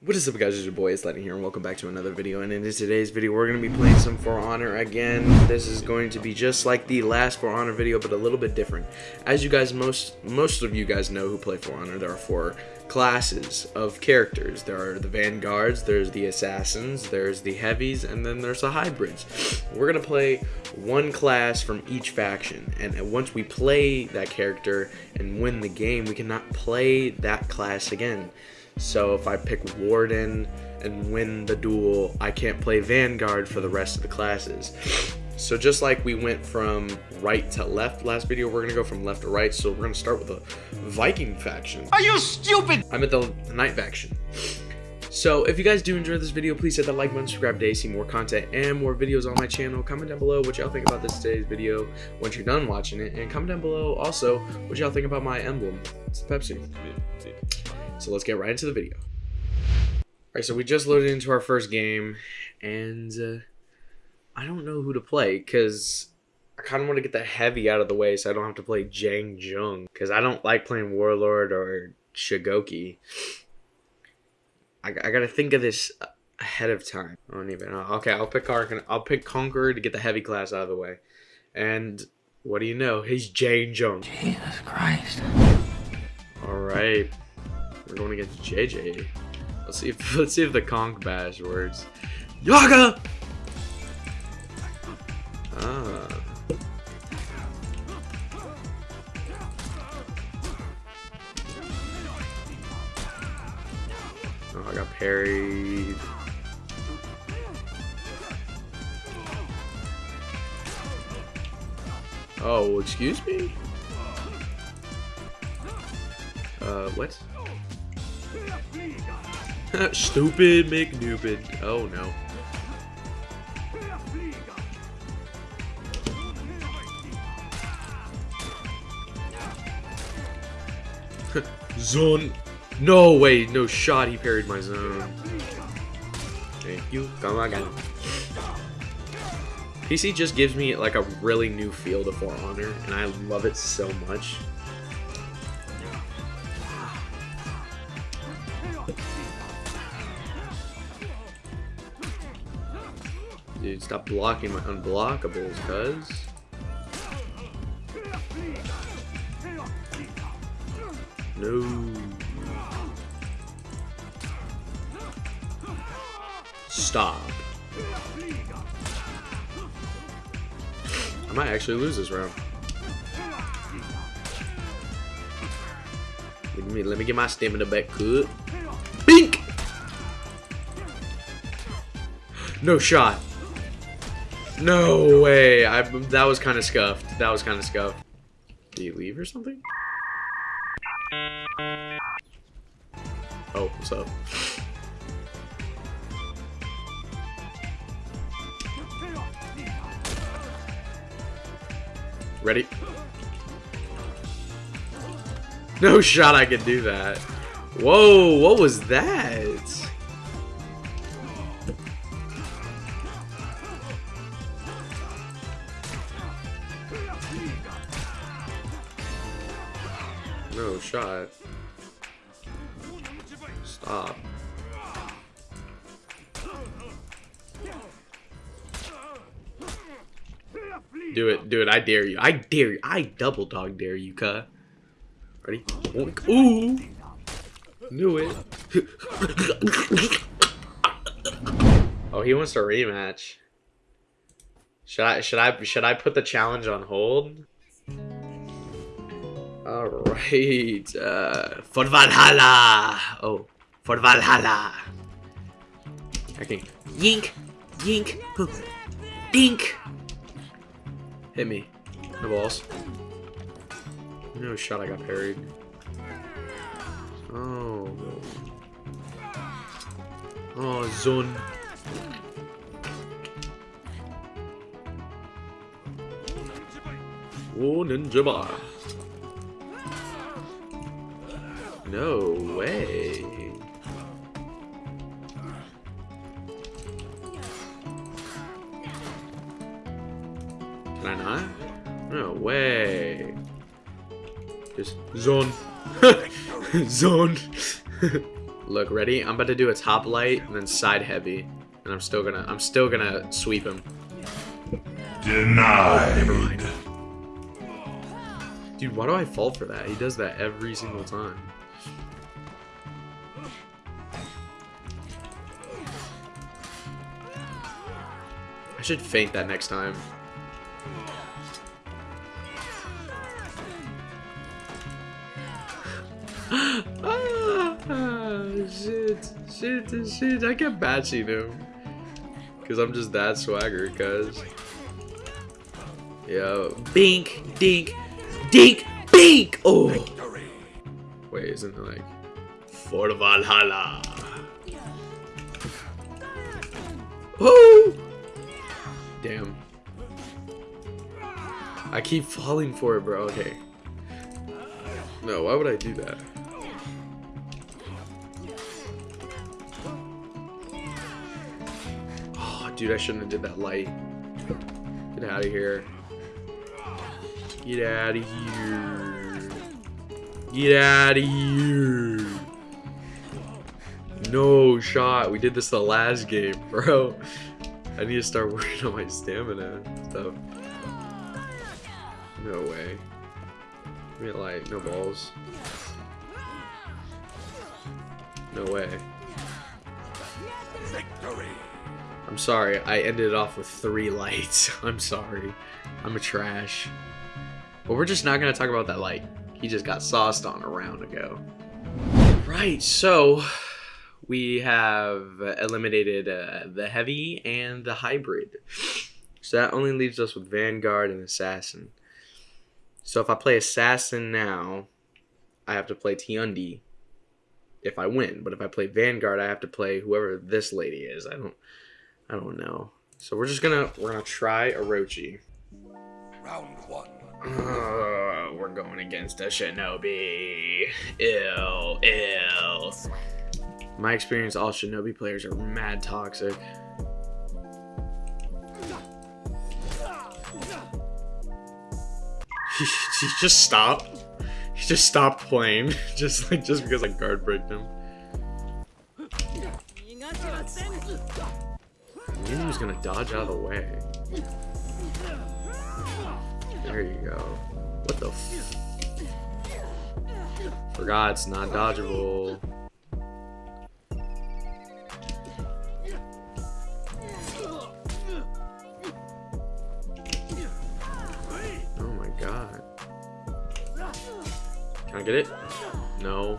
What is up guys, it's your boy, it's Lightning here, and welcome back to another video, and in today's video, we're going to be playing some For Honor again. This is going to be just like the last For Honor video, but a little bit different. As you guys, most most of you guys know who play For Honor, there are four classes of characters. There are the Vanguards, there's the Assassins, there's the Heavies, and then there's the Hybrids. We're going to play one class from each faction, and once we play that character and win the game, we cannot play that class again. So if I pick Warden and win the duel, I can't play Vanguard for the rest of the classes. So just like we went from right to left last video, we're gonna go from left to right. So we're gonna start with the Viking faction. Are you stupid? I'm at the Knight faction. So if you guys do enjoy this video, please hit that like button, subscribe to see more content and more videos on my channel. Comment down below what y'all think about this today's video once you're done watching it. And comment down below also what y'all think about my emblem. It's Pepsi. So let's get right into the video. Alright, so we just loaded into our first game, and uh, I don't know who to play, because I kind of want to get the heavy out of the way so I don't have to play Jiang Jun, because I don't like playing Warlord or Shugoki. I, I gotta think of this ahead of time. I don't even know. Okay, I'll pick Conqueror, I'll pick Conqueror to get the heavy class out of the way. And what do you know? He's Jiang Jun. Jesus Christ. Alright. We're going against JJ. Let's see if let's see if the conch bash works. Yaga! Ah. Oh, I got parried. Oh, excuse me? Uh, what? Stupid McNupid. Oh no. zone. No way. No shot. He parried my zone. Thank you. Come on, again. PC just gives me like a really new feel to For Honor, and I love it so much. Dude, stop blocking my unblockables, cuz. No. Stop. I might actually lose this round. Let me let me get my stamina back, good. Bink! No shot. No way. I that was kind of scuffed. That was kind of scuffed. Did you leave or something? Oh, what's up? Ready? No shot I could do that. Whoa, what was that? No shot. Stop. Do it, do it. I dare you. I dare you. I double dog dare you, cuh. Ready? Ooh. Knew it. oh, he wants a rematch. Should I should I should I put the challenge on hold? Alright. Uh for Valhalla! Oh, for Valhalla. Okay, yink, yink, dink. Hit me. The balls. No shot I got parried. Oh. Oh, zone. Oh, ninja bar. No way. Can I not? No way. Just zone. zone. Look, ready? I'm about to do a top light and then side heavy. And I'm still gonna I'm still gonna sweep him. Denied. Never mind. Dude, why do I fall for that? He does that every single time. I should feint that next time. ah, shit, shit, shit. I kept batching him. Because I'm just that swagger, cuz. Yo, bink, dink, dink, bink! Oh! Wait, isn't it like... For Valhalla! Oh! Damn. I keep falling for it, bro. Okay. No, why would I do that? Oh, dude, I shouldn't have did that light. Get out of here. Get out of here. Get out of here. No shot. We did this the last game, bro. I need to start working on my stamina and stuff. No way. Give me a light. No balls. No way. Victory. I'm sorry. I ended it off with three lights. I'm sorry. I'm a trash. But we're just not going to talk about that light. He just got sauced on a round ago. Right, so we have eliminated uh, the heavy and the hybrid. So that only leaves us with Vanguard and Assassin. So if I play Assassin now, I have to play Tiandi if I win. But if I play Vanguard, I have to play whoever this lady is. I don't I don't know. So we're just gonna we're gonna try Orochi. Round one. Uh, we're going against a shinobi. Ill, ill. My experience, all shinobi players are mad toxic. He, he just stopped. He just stopped playing, just like just because I guard breaked him. I knew he was gonna dodge out of the way. There you go. What the f- Forgot it's not dodgeable. Oh my god. Can I get it? No.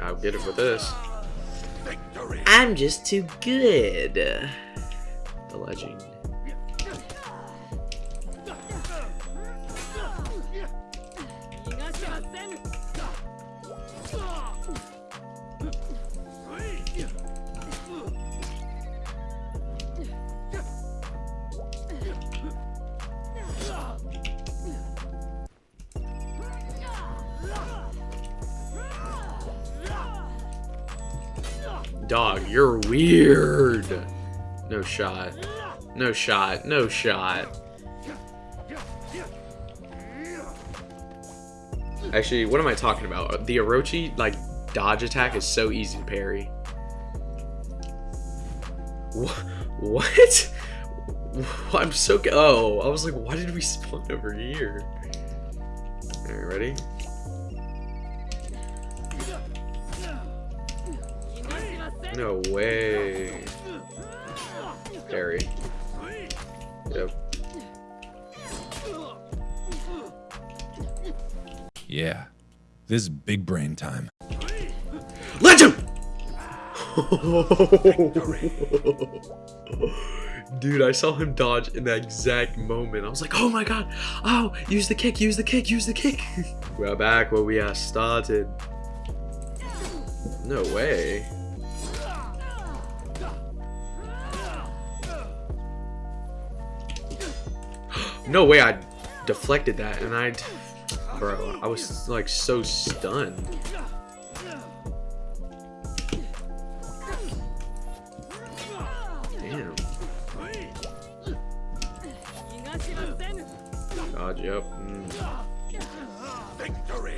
I'll get it with this. I'm just too good. The legend. Dog, you're weird. No shot. No shot. No shot. Actually, what am I talking about? The Orochi, like, dodge attack is so easy to parry. Wh- What? I'm so... Oh, I was like, why did we spawn over here? Alright, ready? No way. Parry. Yep. Yeah, this is big brain time. Legend! Dude, I saw him dodge in that exact moment. I was like, oh my god. Oh, use the kick, use the kick, use the kick. We're back where we are started. No way. No way I deflected that and I... Bro, I was like so stunned. Damn. Dodge up. Mm.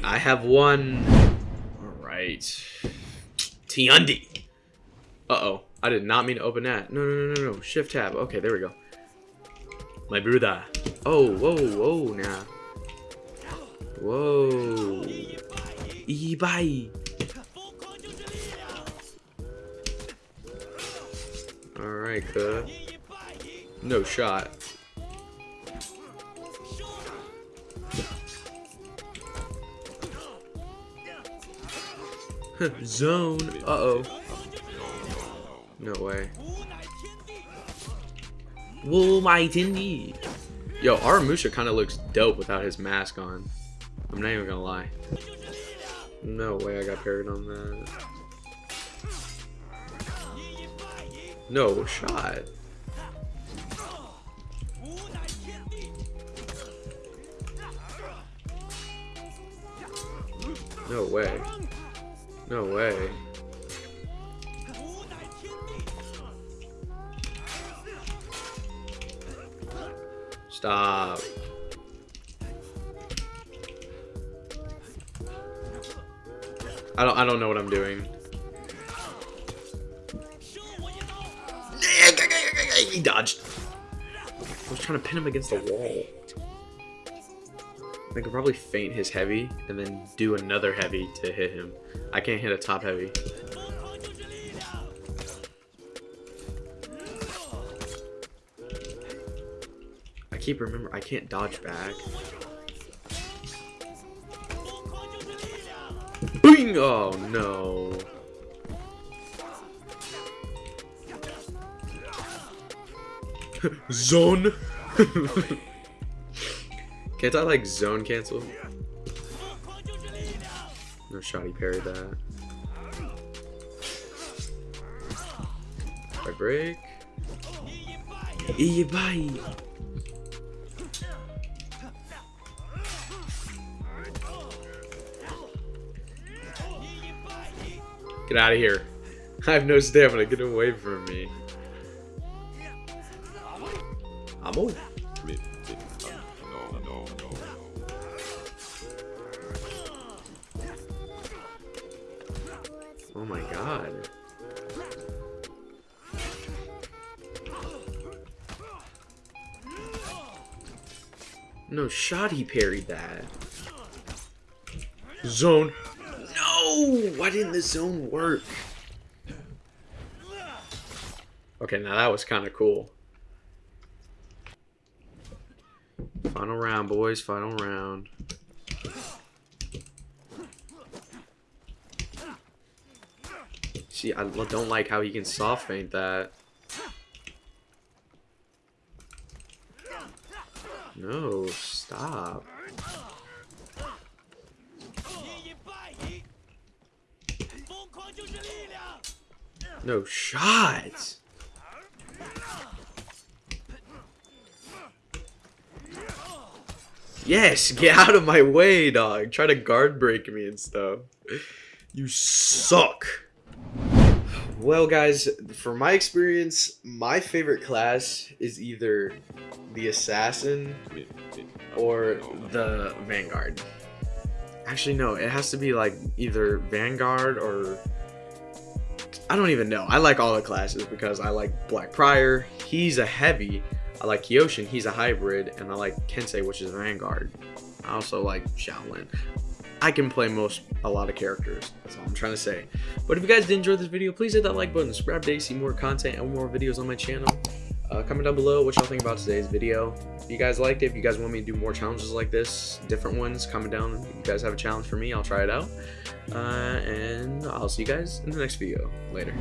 I have won. Alright. Tiandi. Uh-oh. I did not mean to open that. No, no, no, no, no. Shift tab. Okay, there we go. My brother. Oh, whoa, whoa, now. Whoa. Ibai. Alright, cuh. No shot. Zone. Uh-oh. No way. Whoa, my Tiandi. Yo, Aramusha kind of looks dope without his mask on. I'm not even gonna lie. No way I got parried on that. No shot. No way. No way. Stop. I don't I don't know what I'm doing. He dodged. I was trying to pin him against the wall. I could probably feint his heavy and then do another heavy to hit him. I can't hit a top heavy. I keep remember I can't dodge back. Oh no. Zone. Can't I like zone cancel? No shot, he parried that. I break. Ibai. Get out of here. I have no stamina. Get away from me. I'm old. Oh my god. No shot he parried that. Zone. No! Why didn't the zone work? Okay, now that was kind of cool. Final round, boys. Final round. See, I don't like how he can soft feint that. No, stop. No shots. Yes, get out of my way, dog. Try to guard break me and stuff. You suck. Well, guys, from my experience, my favorite class is either the Assassin or the Vanguard. Actually, no, it has to be like either Vanguard or... I don't even know. I like all the classes because I like Black Prior. He's a heavy. I like Kyoshin, he's a hybrid, and I like Kensei, which is Vanguard. I also like Shaolin. I can play most, a lot of characters. That's all I'm trying to say. But if you guys did enjoy this video, please hit that like button, subscribe to see more content and more videos on my channel. Uh, comment down below what y'all think about today's video. If you guys liked it, if you guys want me to do more challenges like this, different ones, comment down. If you guys have a challenge for me, I'll try it out. Uh, and I'll see you guys in the next video. Later.